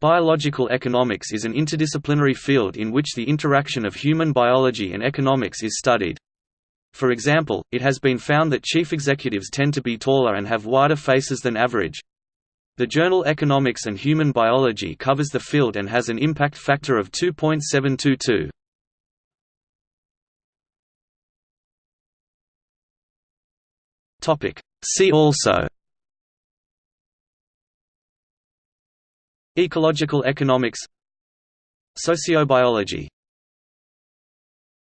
Biological economics is an interdisciplinary field in which the interaction of human biology and economics is studied. For example, it has been found that chief executives tend to be taller and have wider faces than average. The journal Economics and Human Biology covers the field and has an impact factor of 2.722. See also Ecological economics. Sociobiology